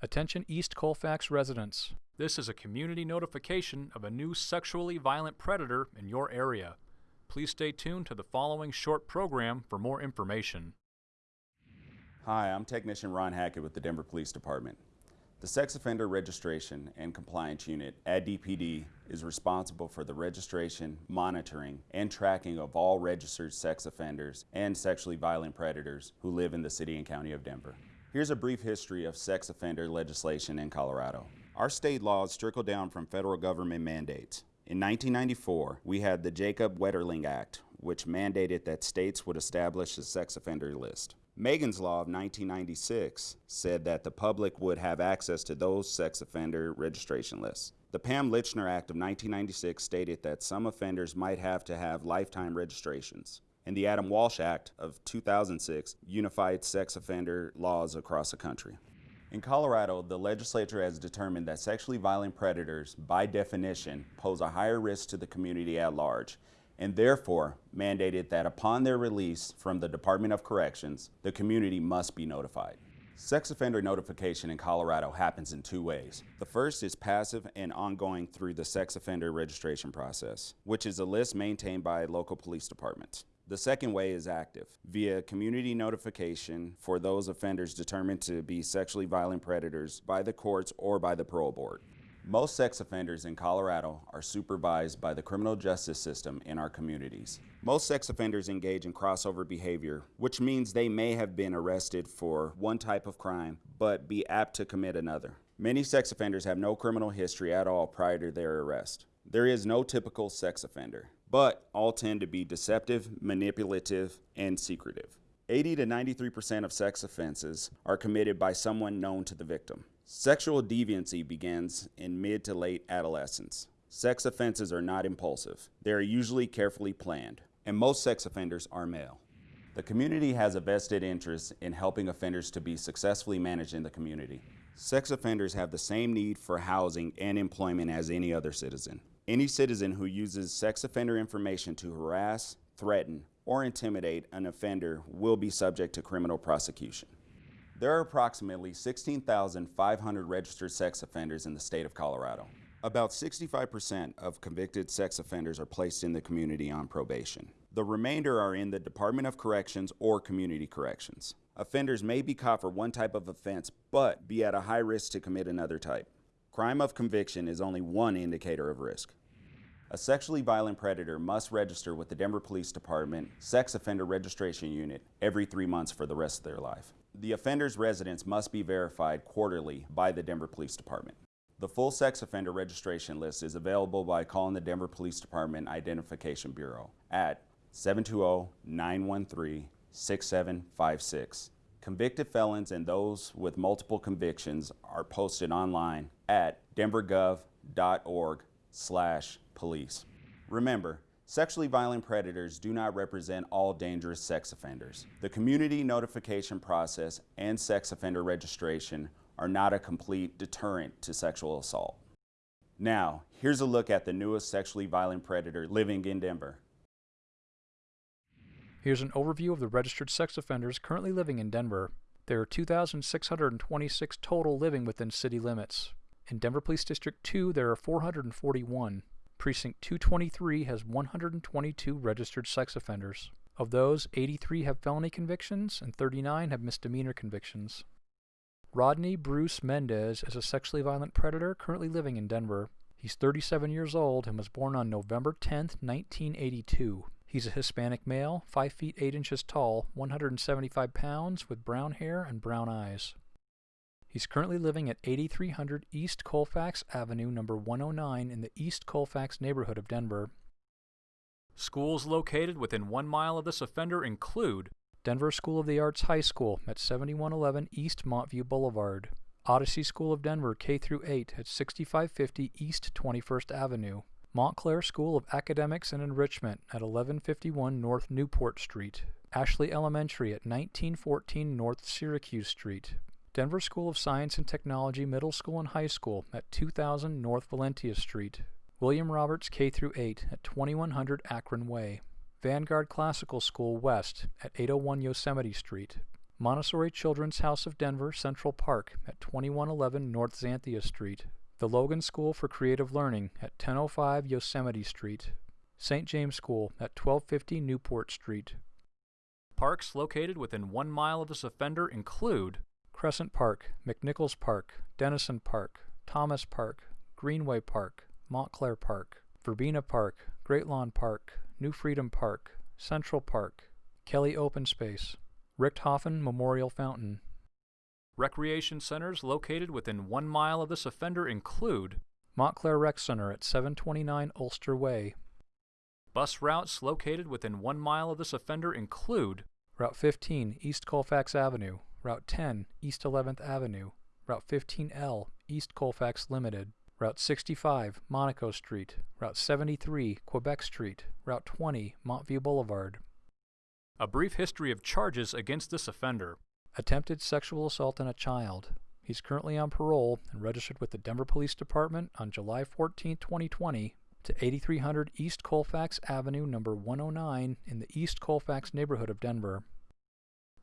Attention East Colfax residents. This is a community notification of a new sexually violent predator in your area. Please stay tuned to the following short program for more information. Hi, I'm Technician Ron Hackett with the Denver Police Department. The Sex Offender Registration and Compliance Unit at DPD is responsible for the registration, monitoring, and tracking of all registered sex offenders and sexually violent predators who live in the City and County of Denver. Here's a brief history of sex offender legislation in Colorado. Our state laws trickle down from federal government mandates. In 1994, we had the Jacob Wetterling Act, which mandated that states would establish a sex offender list. Megan's Law of 1996 said that the public would have access to those sex offender registration lists. The Pam Lychner Act of 1996 stated that some offenders might have to have lifetime registrations and the Adam Walsh Act of 2006 unified sex offender laws across the country. In Colorado, the legislature has determined that sexually violent predators, by definition, pose a higher risk to the community at large, and therefore mandated that upon their release from the Department of Corrections, the community must be notified. Sex offender notification in Colorado happens in two ways. The first is passive and ongoing through the sex offender registration process, which is a list maintained by local police departments. The second way is active, via community notification for those offenders determined to be sexually violent predators by the courts or by the parole board. Most sex offenders in Colorado are supervised by the criminal justice system in our communities. Most sex offenders engage in crossover behavior, which means they may have been arrested for one type of crime, but be apt to commit another. Many sex offenders have no criminal history at all prior to their arrest. There is no typical sex offender but all tend to be deceptive, manipulative, and secretive. 80 to 93% of sex offenses are committed by someone known to the victim. Sexual deviancy begins in mid to late adolescence. Sex offenses are not impulsive. They are usually carefully planned, and most sex offenders are male. The community has a vested interest in helping offenders to be successfully managed in the community. Sex offenders have the same need for housing and employment as any other citizen. Any citizen who uses sex offender information to harass, threaten, or intimidate an offender will be subject to criminal prosecution. There are approximately 16,500 registered sex offenders in the state of Colorado. About 65% of convicted sex offenders are placed in the community on probation. The remainder are in the Department of Corrections or Community Corrections. Offenders may be caught for one type of offense, but be at a high risk to commit another type. Crime of conviction is only one indicator of risk. A sexually violent predator must register with the Denver Police Department Sex Offender Registration Unit every three months for the rest of their life. The offender's residence must be verified quarterly by the Denver Police Department. The full sex offender registration list is available by calling the Denver Police Department Identification Bureau at 720-913-6756. Convicted felons and those with multiple convictions are posted online at denvergov.org slash police. Remember, sexually violent predators do not represent all dangerous sex offenders. The community notification process and sex offender registration are not a complete deterrent to sexual assault. Now, here's a look at the newest sexually violent predator living in Denver. Here's an overview of the registered sex offenders currently living in Denver. There are 2,626 total living within city limits. In Denver Police District 2, there are 441. Precinct 223 has 122 registered sex offenders. Of those, 83 have felony convictions and 39 have misdemeanor convictions. Rodney Bruce Mendez is a sexually violent predator currently living in Denver. He's 37 years old and was born on November 10, 1982. He's a Hispanic male, 5 feet 8 inches tall, 175 pounds, with brown hair and brown eyes. He's currently living at 8300 East Colfax Avenue, number 109, in the East Colfax neighborhood of Denver. Schools located within one mile of this offender include Denver School of the Arts High School at 7111 East Montview Boulevard, Odyssey School of Denver K through 8 at 6550 East 21st Avenue, Montclair School of Academics and Enrichment at 1151 North Newport Street, Ashley Elementary at 1914 North Syracuse Street, Denver School of Science and Technology Middle School and High School at 2000 North Valentia Street, William Roberts K through 8 at 2100 Akron Way, Vanguard Classical School West at 801 Yosemite Street, Montessori Children's House of Denver Central Park at 2111 North Xanthia Street, the Logan School for Creative Learning at 1005 Yosemite Street, St. James School at 1250 Newport Street. Parks located within one mile of this offender include Crescent Park, McNichols Park, Denison Park, Thomas Park, Greenway Park, Montclair Park, Verbena Park, Great Lawn Park, New Freedom Park, Central Park, Kelly Open Space, Richthofen Memorial Fountain. Recreation centers located within one mile of this offender include Montclair Rec Center at 729 Ulster Way. Bus routes located within one mile of this offender include Route 15 East Colfax Avenue, Route 10 East 11th Avenue, Route 15L East Colfax Limited, Route 65 Monaco Street, Route 73 Quebec Street, Route 20 Montview Boulevard. A brief history of charges against this offender. Attempted sexual assault on a child. He's currently on parole and registered with the Denver Police Department on July 14, 2020 to 8300 East Colfax Avenue, number 109 in the East Colfax neighborhood of Denver.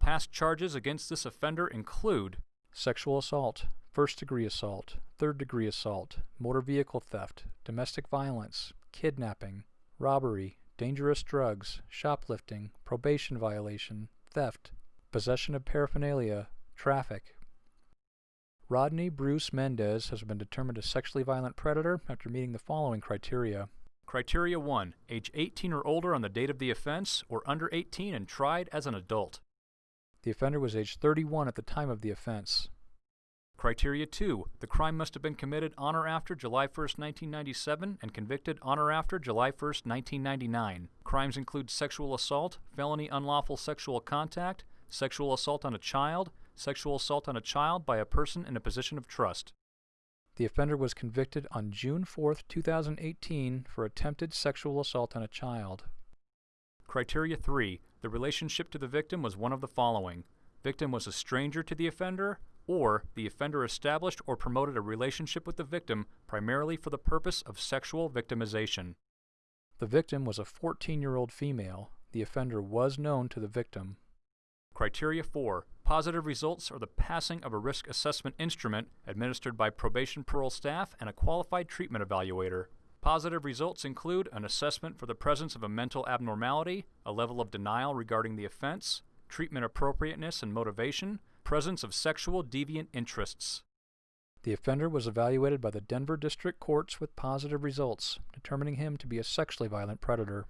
Past charges against this offender include sexual assault, first degree assault, third degree assault, motor vehicle theft, domestic violence, kidnapping, robbery, dangerous drugs, shoplifting, probation violation, theft, possession of paraphernalia, traffic. Rodney Bruce Mendez has been determined a sexually violent predator after meeting the following criteria. Criteria 1. Age 18 or older on the date of the offense, or under 18 and tried as an adult. The offender was age 31 at the time of the offense. Criteria 2. The crime must have been committed on or after July 1, 1997 and convicted on or after July 1, 1999. Crimes include sexual assault, felony unlawful sexual contact, sexual assault on a child, sexual assault on a child by a person in a position of trust. The offender was convicted on June 4, 2018 for attempted sexual assault on a child. Criteria 3. The relationship to the victim was one of the following. Victim was a stranger to the offender, or the offender established or promoted a relationship with the victim primarily for the purpose of sexual victimization. The victim was a 14 year old female. The offender was known to the victim. Criteria 4. Positive results are the passing of a risk assessment instrument administered by probation parole staff and a qualified treatment evaluator. Positive results include an assessment for the presence of a mental abnormality, a level of denial regarding the offense, treatment appropriateness and motivation, presence of sexual deviant interests. The offender was evaluated by the Denver District Courts with positive results, determining him to be a sexually violent predator.